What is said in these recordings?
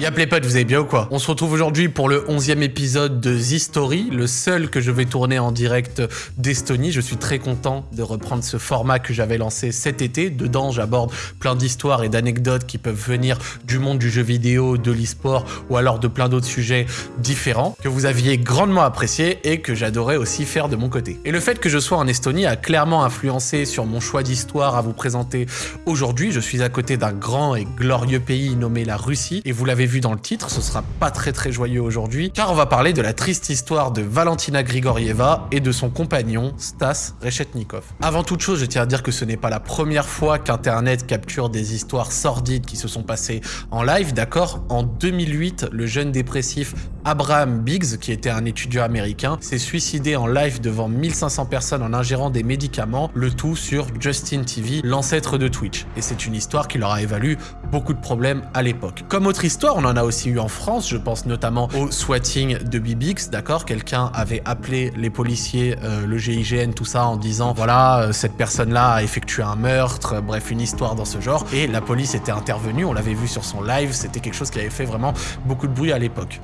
Y'a les potes, vous allez bien ou quoi? On se retrouve aujourd'hui pour le 11e épisode de The Story, le seul que je vais tourner en direct d'Estonie. Je suis très content de reprendre ce format que j'avais lancé cet été. Dedans, j'aborde plein d'histoires et d'anecdotes qui peuvent venir du monde du jeu vidéo, de l'e-sport ou alors de plein d'autres sujets différents que vous aviez grandement apprécié et que j'adorais aussi faire de mon côté. Et le fait que je sois en Estonie a clairement influencé sur mon choix d'histoire à vous présenter aujourd'hui. Je suis à côté d'un grand et glorieux pays nommé la Russie vu dans le titre, ce sera pas très très joyeux aujourd'hui, car on va parler de la triste histoire de Valentina Grigorieva et de son compagnon Stas Reshetnikov. Avant toute chose, je tiens à dire que ce n'est pas la première fois qu'Internet capture des histoires sordides qui se sont passées en live, d'accord? En 2008, le jeune dépressif Abraham Biggs, qui était un étudiant américain, s'est suicidé en live devant 1500 personnes en ingérant des médicaments, le tout sur Justin TV, l'ancêtre de Twitch. Et c'est une histoire qui leur a évalu beaucoup de problèmes à l'époque. Comme autre histoire, on en a aussi eu en France, je pense notamment au swatting de Bibix, d'accord? Quelqu'un avait appelé les policiers, euh, le GIGN, tout ça, en disant, voilà, euh, cette personne-là a effectué un meurtre, bref, une histoire dans ce genre. Et la police était intervenue, on l'avait vu sur son live, c'était quelque chose qui avait fait vraiment beaucoup de bruit à l'époque.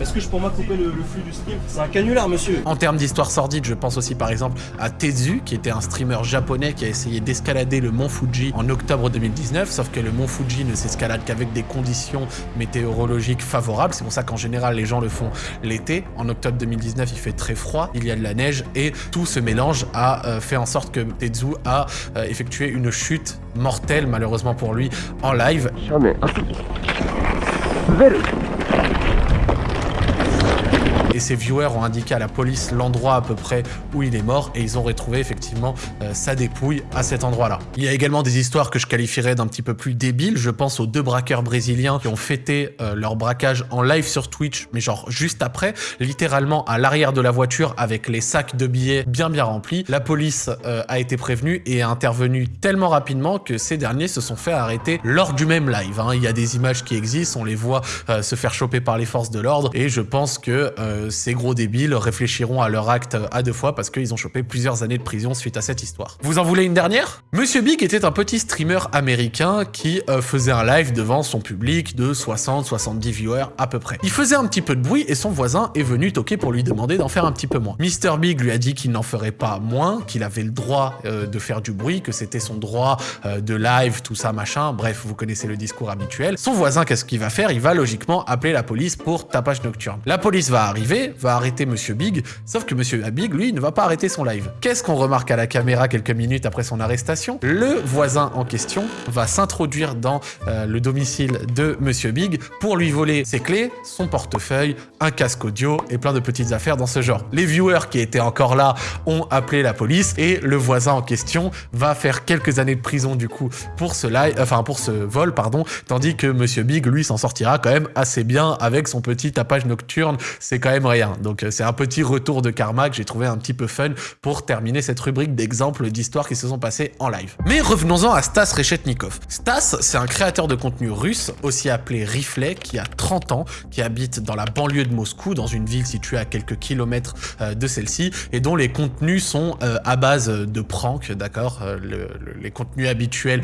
Est-ce que je peux couper le, flux du stream C'est un canular, monsieur En termes d'histoire sordide, je pense aussi par exemple à Tezu, qui était un streamer japonais qui a essayé d'escalader le mont Fuji en octobre 2019, sauf que le mont Fuji ne s'escalade qu'avec des conditions météorologiques favorables. C'est pour ça qu'en général, les gens le font l'été. En octobre 2019, il fait très froid, il y a de la neige et tout ce mélange a euh, fait en sorte que Tezu a euh, effectué une chute mortelle, malheureusement pour lui, en live. Et ses viewers ont indiqué à la police l'endroit à peu près où il est mort et ils ont retrouvé effectivement euh, sa dépouille à cet endroit-là. Il y a également des histoires que je qualifierais d'un petit peu plus débiles. Je pense aux deux braqueurs brésiliens qui ont fêté euh, leur braquage en live sur Twitch, mais genre juste après, littéralement à l'arrière de la voiture avec les sacs de billets bien bien remplis. La police euh, a été prévenue et est intervenue tellement rapidement que ces derniers se sont fait arrêter lors du même live. Hein. Il y a des images qui existent, on les voit se faire choper par les forces de l'ordre et je pense que ces gros débiles réfléchiront à leur acte à deux fois parce qu'ils ont chopé plusieurs années de prison suite à cette histoire. Vous en voulez une dernière? Monsieur Big était un petit streamer américain qui euh, faisait un live devant son public de 60-70 viewers à peu près. Il faisait un petit peu de bruit et son voisin est venu toquer pour lui demander d'en faire un petit peu moins. Mr Big lui a dit qu'il n'en ferait pas moins, qu'il avait le droit euh, de faire du bruit, que c'était son droit euh, de live, tout ça machin, bref, vous connaissez le discours habituel. Son voisin, qu'est-ce qu'il va faire? Il va logiquement appeler la police pour tapage nocturne. La police va arriver, va arrêter Monsieur Big, sauf que Monsieur Big, lui, ne va pas arrêter son live. Qu'est-ce qu'on remarque à la caméra quelques minutes après son arrestation? Le voisin en question va s'introduire dans euh, le domicile de Monsieur Big pour lui voler ses clés, son portefeuille, un casque audio et plein de petites affaires dans ce genre. Les viewers qui étaient encore là ont appelé la police et le voisin en question va faire quelques années de prison du coup pour ce enfin pour ce vol pardon, tandis que Monsieur Big lui s'en sortira quand même assez bien avec son petit tapage nocturne. C'est quand même Donc euh, c'est un petit retour de karma que j'ai trouvé un petit peu fun pour terminer cette rubrique d'exemples d'histoires qui se sont passées en live. Mais revenons-en à Stas Reshetnikov. Stas, c'est un créateur de contenu russe, aussi appelé Riflet, qui a 30 ans, qui habite dans la banlieue de Moscou, dans une ville située à quelques kilomètres euh, de celle-ci, et dont les contenus sont euh, à base de pranks, d'accord Les contenus habituels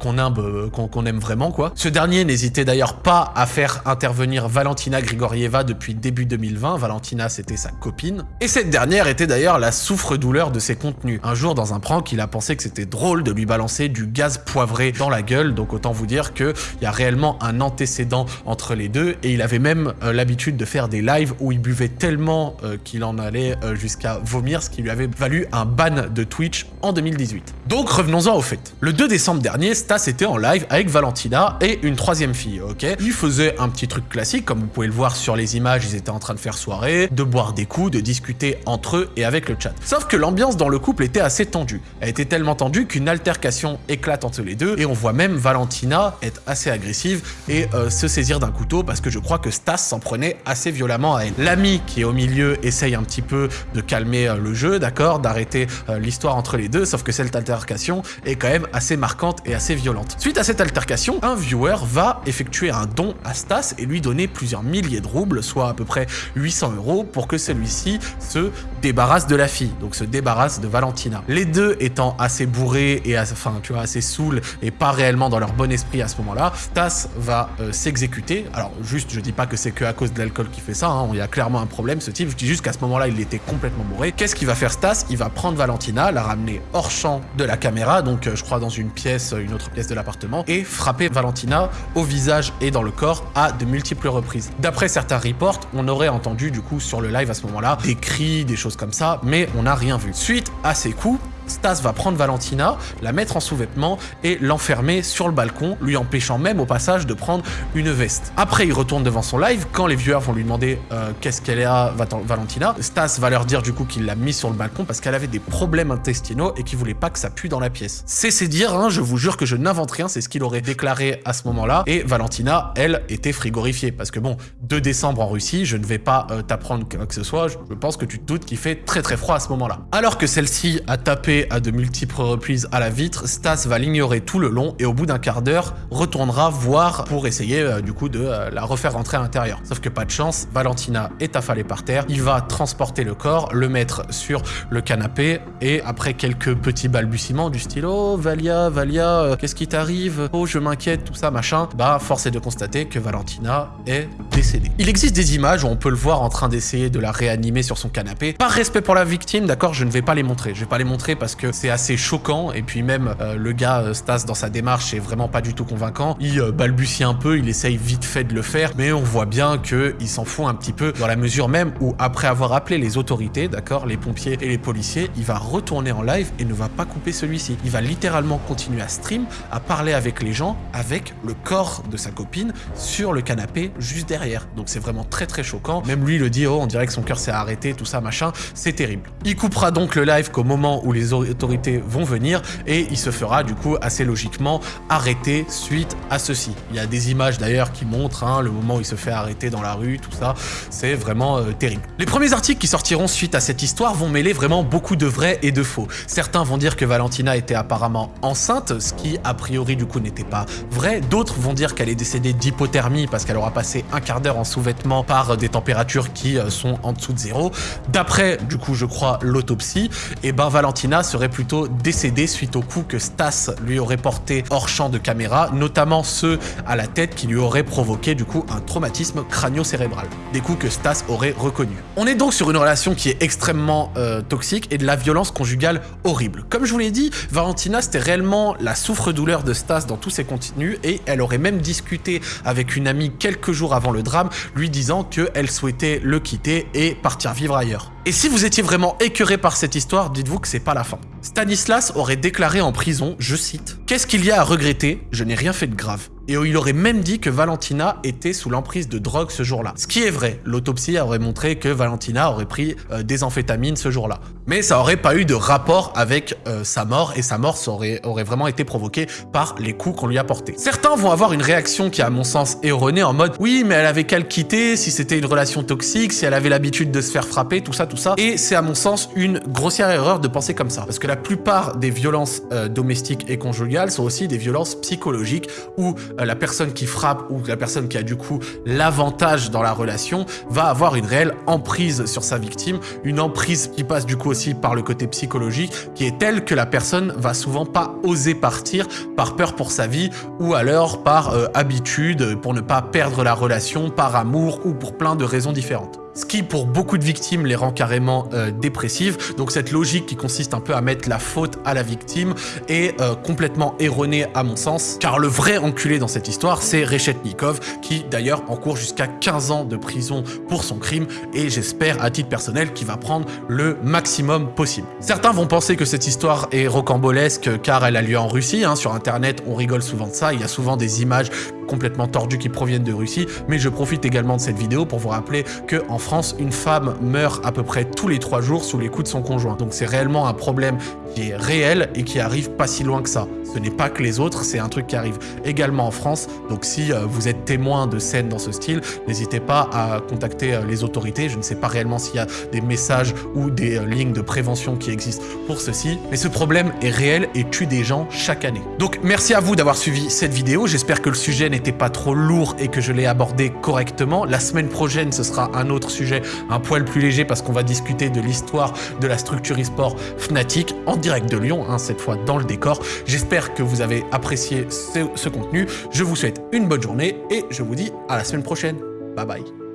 qu'on aime, qu'on aime vraiment, quoi. Ce dernier n'hésitait d'ailleurs pas à faire intervenir Valentina Grigorieva depuis début 2020, Valentina, c'était sa copine. Et cette dernière était d'ailleurs la souffre-douleur de ses contenus. Un jour, dans un prank, il a pensé que c'était drôle de lui balancer du gaz poivré dans la gueule, donc autant vous dire qu'il y a réellement un antécédent entre les deux, et il avait même euh, l'habitude de faire des lives où il buvait tellement euh, qu'il en allait euh, jusqu'à vomir, ce qui lui avait valu un ban de Twitch en 2018. Donc revenons-en au fait. Le 2 décembre dernier, Stas était en live avec Valentina et une troisième fille, ok? Il faisait un petit truc classique, comme vous pouvez le voir sur les images, ils étaient en train de faire de boire des coups, de discuter entre eux et avec le chat. Sauf que l'ambiance dans le couple était assez tendue. Elle était tellement tendue qu'une altercation éclate entre les deux et on voit même Valentina être assez agressive et euh, se saisir d'un couteau parce que je crois que Stas s'en prenait assez violemment à elle. L'ami qui est au milieu essaye un petit peu de calmer euh, le jeu, d'accord, d'arrêter euh, l'histoire entre les deux, sauf que cette altercation est quand même assez marquante et assez violente. Suite à cette altercation, un viewer va effectuer un don à Stas et lui donner plusieurs milliers de roubles, soit à peu près 800 800 euros pour que celui-ci se débarrasse de la fille, donc se débarrasse de Valentina. Les deux étant assez bourrés et assez, enfin, tu vois, assez saouls et pas réellement dans leur bon esprit à ce moment-là, Stas va euh, s'exécuter. Alors juste, je dis pas que c'est que à cause de l'alcool qui fait ça, hein. il y a clairement un problème ce type, je dis juste qu'à ce moment-là, il était complètement bourré. Qu'est-ce qu'il va faire Stas Il va prendre Valentina, la ramener hors champ de la caméra, donc euh, je crois dans une pièce, une autre pièce de l'appartement, et frapper Valentina au visage et dans le corps à de multiples reprises. D'après certains reports, on aurait entendu du coup sur le live à ce moment-là des cris, des choses comme ça, mais on n'a rien vu. Suite à ces coups, Stas va prendre Valentina, la mettre en sous-vêtements et l'enfermer sur le balcon, lui empêchant même au passage de prendre une veste. Après, il retourne devant son live, quand les viewers vont lui demander euh, qu'est-ce qu'elle à Valentina, Stas va leur dire du coup qu'il l'a mis sur le balcon parce qu'elle avait des problèmes intestinaux et qu'il voulait pas que ça pue dans la pièce. C'est dire, hein, je vous jure que je n'invente rien, c'est ce qu'il aurait déclaré à ce moment-là. Et Valentina, elle, était frigorifiée parce que bon, 2 décembre en Russie, je ne vais pas euh, t'apprendre quoi que ce soit, je pense que tu te doutes qu'il fait très très froid à ce moment-là. Alors que celle-ci a tapé à de multiples reprises à la vitre, Stas va l'ignorer tout le long et au bout d'un quart d'heure, retournera voir pour essayer euh, du coup de euh, la refaire rentrer à l'intérieur. Sauf que pas de chance, Valentina est affalée par terre, il va transporter le corps, le mettre sur le canapé et après quelques petits balbutiements du style « Oh Valia, Valia, euh, qu'est-ce qui t'arrive? Oh je m'inquiète, tout ça machin », bah force est de constater que Valentina est décédée. Il existe des images où on peut le voir en train d'essayer de la réanimer sur son canapé. Par respect pour la victime, d'accord, je ne vais pas les montrer. Je vais pas les montrer parce que c'est assez choquant. Et puis même, euh, le gars, euh, Stas, dans sa démarche, est vraiment pas du tout convaincant. Il euh, balbutie un peu, il essaye vite fait de le faire, mais on voit bien qu'il s'en fout un petit peu dans la mesure même où, après avoir appelé les autorités, d'accord, les pompiers et les policiers, il va retourner en live et ne va pas couper celui-ci. Il va littéralement continuer à stream, à parler avec les gens, avec le corps de sa copine sur le canapé juste derrière. Donc c'est vraiment très très choquant. Même lui le dit, oh, on dirait que son cœur s'est arrêté, tout ça, machin. C'est terrible. Il coupera donc le live qu'au moment où les autorités vont venir et il se fera du coup assez logiquement arrêter suite à ceci. Il y a des images d'ailleurs qui montrent hein, le moment où il se fait arrêter dans la rue, tout ça, c'est vraiment euh, terrible. Les premiers articles qui sortiront suite à cette histoire vont mêler vraiment beaucoup de vrai et de faux. Certains vont dire que Valentina était apparemment enceinte, ce qui a priori du coup n'était pas vrai. D'autres vont dire qu'elle est décédée d'hypothermie parce qu'elle aura passé un quart d'heure en sous-vêtements par des températures qui euh, sont en dessous de zéro. D'après du coup je crois l'autopsie, et eh ben Valentina serait plutôt décédée suite aux coups que Stas lui aurait porté hors champ de caméra, notamment ceux à la tête qui lui auraient provoqué du coup un traumatisme crânio-cérébral. Des coups que Stas aurait reconnus. On est donc sur une relation qui est extrêmement euh, toxique et de la violence conjugale horrible. Comme je vous l'ai dit, Valentina c'était réellement la souffre-douleur de Stas dans tous ses contenus et elle aurait même discuté avec une amie quelques jours avant le drame, lui disant qu'elle souhaitait le quitter et partir vivre ailleurs. Et si vous étiez vraiment écœuré par cette histoire, dites-vous que c'est pas la fin. Stanislas aurait déclaré en prison, je cite, « Qu'est-ce qu'il y a à regretter? Je n'ai rien fait de grave et il aurait même dit que Valentina était sous l'emprise de drogue ce jour-là. Ce qui est vrai, l'autopsie aurait montré que Valentina aurait pris euh, des amphétamines ce jour-là. Mais ça aurait pas eu de rapport avec euh, sa mort, et sa mort aurait, vraiment été provoquée par les coups qu'on lui a portés. Certains vont avoir une réaction qui, à mon sens, est erronée en mode « Oui, mais elle avait qu'à le quitter si c'était une relation toxique, si elle avait l'habitude de se faire frapper, tout ça, tout ça. » Et c'est à mon sens une grossière erreur de penser comme ça. Parce que la plupart des violences euh, domestiques et conjugales sont aussi des violences psychologiques où la personne qui frappe ou la personne qui a du coup l'avantage dans la relation va avoir une réelle emprise sur sa victime, une emprise qui passe du coup aussi par le côté psychologique, qui est telle que la personne va souvent pas oser partir par peur pour sa vie ou alors par euh, habitude pour ne pas perdre la relation, par amour ou pour plein de raisons différentes ce qui pour beaucoup de victimes les rend carrément euh, dépressives. Donc cette logique qui consiste un peu à mettre la faute à la victime est euh, complètement erronée à mon sens, car le vrai enculé dans cette histoire, c'est Reshetnikov, qui d'ailleurs encourt jusqu'à 15 ans de prison pour son crime, et j'espère à titre personnel qu'il va prendre le maximum possible. Certains vont penser que cette histoire est rocambolesque car elle a lieu en Russie, hein. sur internet on rigole souvent de ça, il y a souvent des images complètement tordues qui proviennent de Russie, mais je profite également de cette vidéo pour vous rappeler que en France, une femme meurt à peu près tous les trois jours sous les coups de son conjoint. Donc c'est réellement un problème qui est réel et qui arrive pas si loin que ça. Ce n'est pas que les autres, c'est un truc qui arrive également en France. Donc si euh, vous êtes témoin de scènes dans ce style, n'hésitez pas à contacter euh, les autorités. Je ne sais pas réellement s'il y a des messages ou des euh, lignes de prévention qui existent pour ceci. Mais ce problème est réel et tue des gens chaque année. Donc merci à vous d'avoir suivi cette vidéo. J'espère que le sujet n'était pas trop lourd et que je l'ai abordé correctement. La semaine prochaine, ce sera un autre sujet, un poil plus léger parce qu'on va discuter de l'histoire de la structure e-sport Fnatic en direct de Lyon, hein, cette fois dans le décor. J'espère que vous avez apprécié ce, ce contenu. Je vous souhaite une bonne journée et je vous dis à la semaine prochaine. Bye bye.